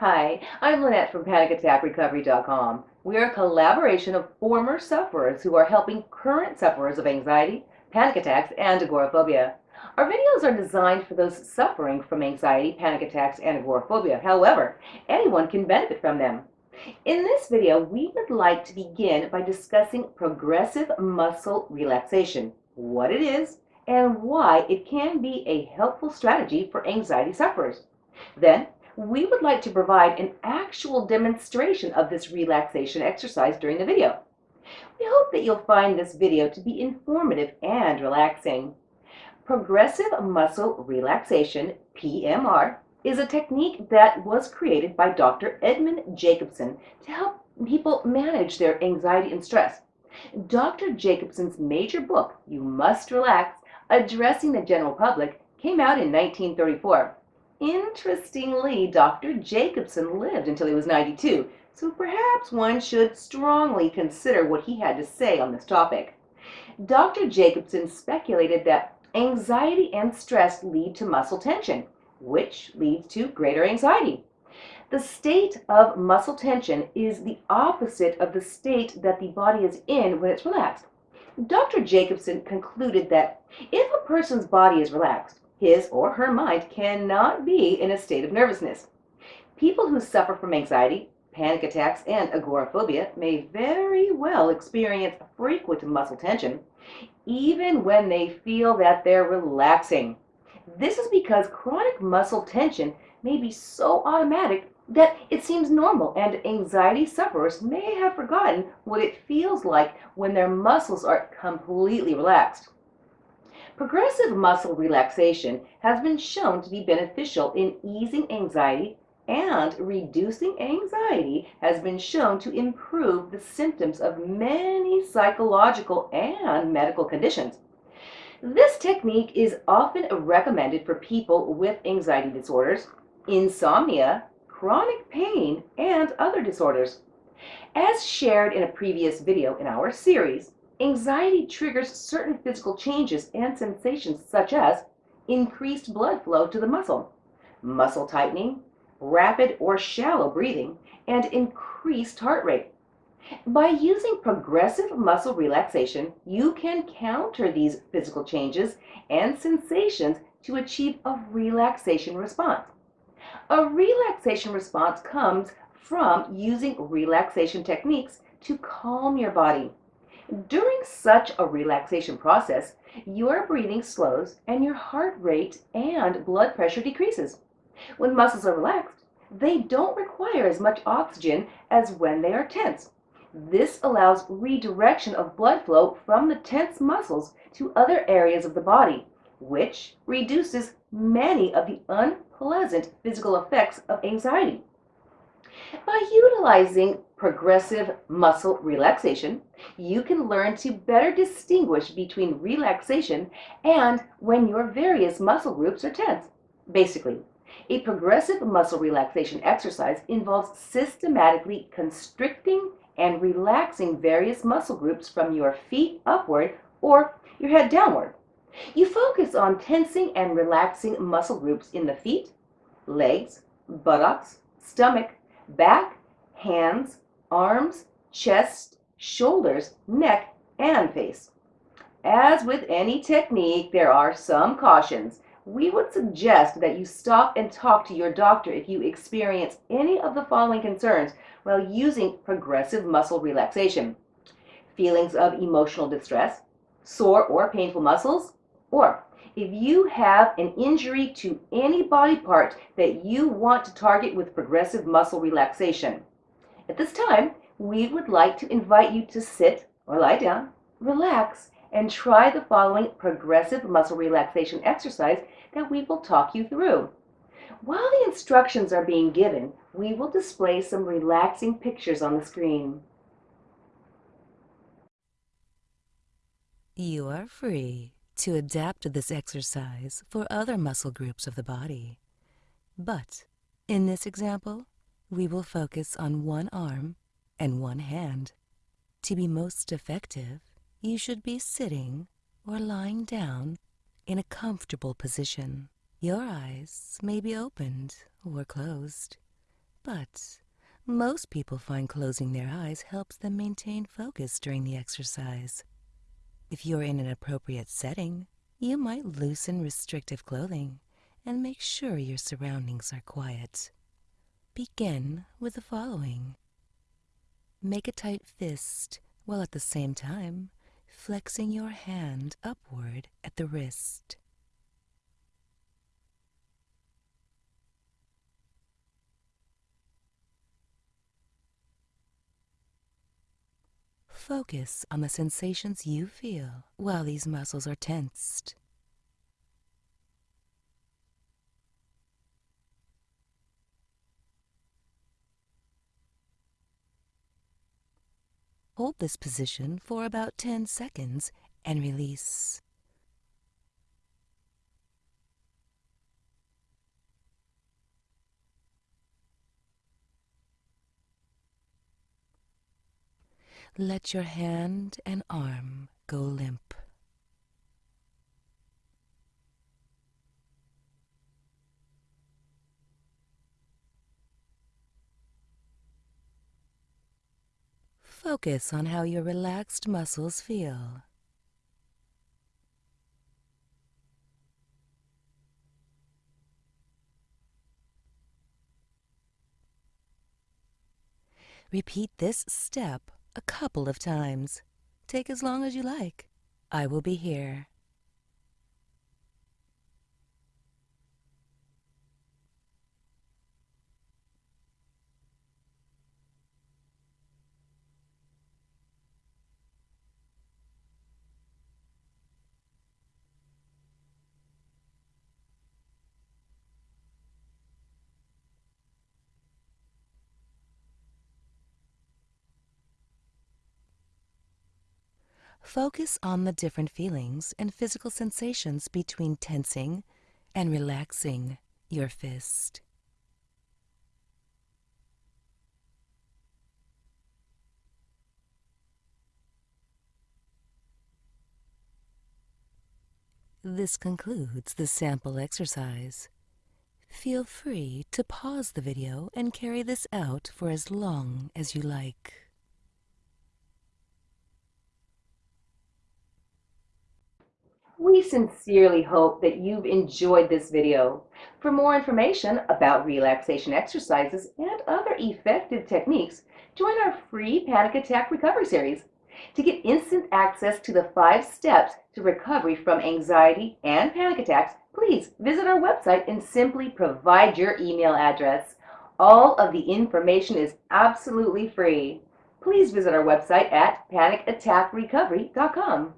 Hi, I'm Lynette from PanicAttackRecovery.com. We're a collaboration of former sufferers who are helping current sufferers of anxiety, panic attacks, and agoraphobia. Our videos are designed for those suffering from anxiety, panic attacks, and agoraphobia. However, anyone can benefit from them. In this video, we would like to begin by discussing progressive muscle relaxation, what it is, and why it can be a helpful strategy for anxiety sufferers. Then, we would like to provide an actual demonstration of this relaxation exercise during the video. We hope that you'll find this video to be informative and relaxing. Progressive muscle relaxation, PMR, is a technique that was created by Dr. Edmund Jacobson to help people manage their anxiety and stress. Dr. Jacobson's major book, You Must Relax, Addressing the General Public, came out in 1934. Interestingly, Dr. Jacobson lived until he was 92, so perhaps one should strongly consider what he had to say on this topic. Dr. Jacobson speculated that anxiety and stress lead to muscle tension, which leads to greater anxiety. The state of muscle tension is the opposite of the state that the body is in when it's relaxed. Dr. Jacobson concluded that if a person's body is relaxed, his or her mind cannot be in a state of nervousness. People who suffer from anxiety, panic attacks, and agoraphobia may very well experience frequent muscle tension, even when they feel that they're relaxing. This is because chronic muscle tension may be so automatic that it seems normal, and anxiety sufferers may have forgotten what it feels like when their muscles are completely relaxed. Progressive muscle relaxation has been shown to be beneficial in easing anxiety and reducing anxiety has been shown to improve the symptoms of many psychological and medical conditions. This technique is often recommended for people with anxiety disorders, insomnia, chronic pain, and other disorders. As shared in a previous video in our series, Anxiety triggers certain physical changes and sensations such as increased blood flow to the muscle, muscle tightening, rapid or shallow breathing, and increased heart rate. By using progressive muscle relaxation, you can counter these physical changes and sensations to achieve a relaxation response. A relaxation response comes from using relaxation techniques to calm your body. During such a relaxation process, your breathing slows and your heart rate and blood pressure decreases. When muscles are relaxed, they don't require as much oxygen as when they are tense. This allows redirection of blood flow from the tense muscles to other areas of the body, which reduces many of the unpleasant physical effects of anxiety. By utilizing progressive muscle relaxation, you can learn to better distinguish between relaxation and when your various muscle groups are tense. Basically, a progressive muscle relaxation exercise involves systematically constricting and relaxing various muscle groups from your feet upward or your head downward. You focus on tensing and relaxing muscle groups in the feet, legs, buttocks, stomach, back, hands, arms, chest, shoulders, neck, and face. As with any technique, there are some cautions. We would suggest that you stop and talk to your doctor if you experience any of the following concerns while using progressive muscle relaxation. Feelings of emotional distress, sore or painful muscles, or if you have an injury to any body part that you want to target with progressive muscle relaxation. At this time, we would like to invite you to sit or lie down, relax, and try the following progressive muscle relaxation exercise that we will talk you through. While the instructions are being given, we will display some relaxing pictures on the screen. You are free to adapt this exercise for other muscle groups of the body. But in this example, we will focus on one arm and one hand. To be most effective, you should be sitting or lying down in a comfortable position. Your eyes may be opened or closed, But most people find closing their eyes helps them maintain focus during the exercise. If you're in an appropriate setting, you might loosen restrictive clothing and make sure your surroundings are quiet. Begin with the following. Make a tight fist while at the same time flexing your hand upward at the wrist. Focus on the sensations you feel while these muscles are tensed. Hold this position for about 10 seconds and release. Let your hand and arm go limp. Focus on how your relaxed muscles feel. Repeat this step a couple of times. Take as long as you like. I will be here. Focus on the different feelings and physical sensations between tensing and relaxing your fist. This concludes the sample exercise. Feel free to pause the video and carry this out for as long as you like. We sincerely hope that you've enjoyed this video. For more information about relaxation exercises and other effective techniques, join our free panic attack recovery series. To get instant access to the five steps to recovery from anxiety and panic attacks, please visit our website and simply provide your email address. All of the information is absolutely free. Please visit our website at panicattackrecovery.com.